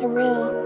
surreal.